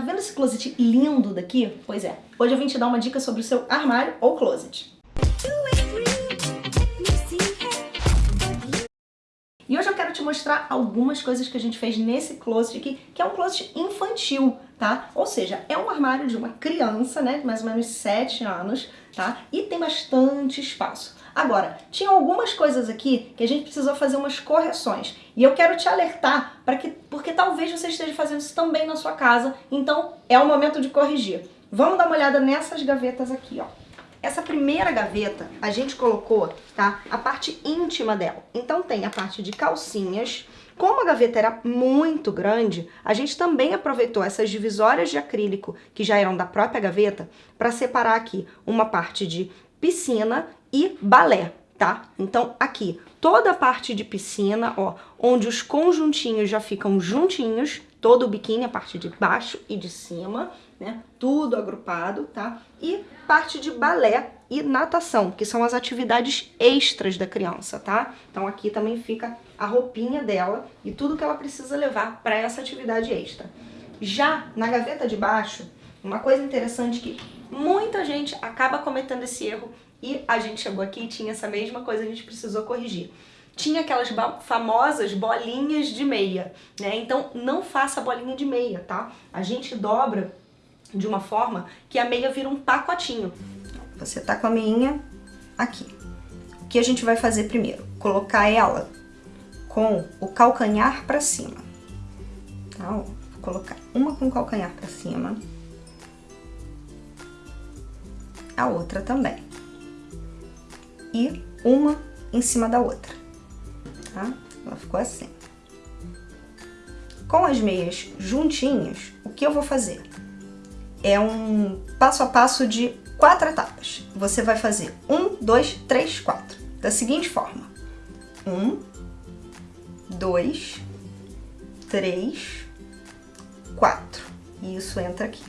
Tá vendo esse closet lindo daqui? Pois é, hoje eu vim te dar uma dica sobre o seu armário ou closet. Quero te mostrar algumas coisas que a gente fez nesse closet aqui, que é um closet infantil, tá? Ou seja, é um armário de uma criança, né, mais ou menos 7 anos, tá? E tem bastante espaço. Agora, tinha algumas coisas aqui que a gente precisou fazer umas correções. E eu quero te alertar, para que, porque talvez você esteja fazendo isso também na sua casa, então é o momento de corrigir. Vamos dar uma olhada nessas gavetas aqui, ó. Essa primeira gaveta, a gente colocou, tá, a parte íntima dela. Então tem a parte de calcinhas. Como a gaveta era muito grande, a gente também aproveitou essas divisórias de acrílico, que já eram da própria gaveta, para separar aqui uma parte de piscina e balé, tá? Então aqui, toda a parte de piscina, ó, onde os conjuntinhos já ficam juntinhos, todo o biquíni, a parte de baixo e de cima, né? Tudo agrupado, tá? E parte de balé e natação, que são as atividades extras da criança, tá? Então aqui também fica a roupinha dela e tudo que ela precisa levar para essa atividade extra. Já na gaveta de baixo, uma coisa interessante que muita gente acaba cometendo esse erro e a gente chegou aqui e tinha essa mesma coisa, a gente precisou corrigir tinha aquelas famosas bolinhas de meia, né? Então não faça bolinha de meia, tá? A gente dobra de uma forma que a meia vira um pacotinho. Você tá com a meinha aqui. O que a gente vai fazer primeiro? Colocar ela com o calcanhar pra cima. Tá? Vou colocar uma com o calcanhar pra cima. A outra também. E uma em cima da outra. Ficou assim. Com as meias juntinhas, o que eu vou fazer? é um passo a passo de quatro etapas. Você vai fazer um, dois, três, quatro. Da seguinte forma. Um, dois, três, quatro. E isso entra aqui.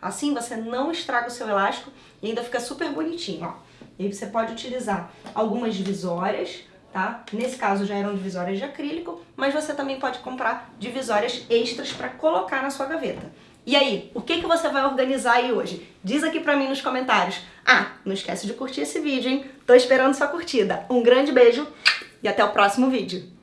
Assim você não estraga o seu elástico e ainda fica super bonitinho, ó. E aí você pode utilizar algumas divisórias tá? Nesse caso já eram divisórias de acrílico, mas você também pode comprar divisórias extras para colocar na sua gaveta. E aí, o que, que você vai organizar aí hoje? Diz aqui pra mim nos comentários. Ah, não esquece de curtir esse vídeo, hein? Tô esperando sua curtida. Um grande beijo e até o próximo vídeo.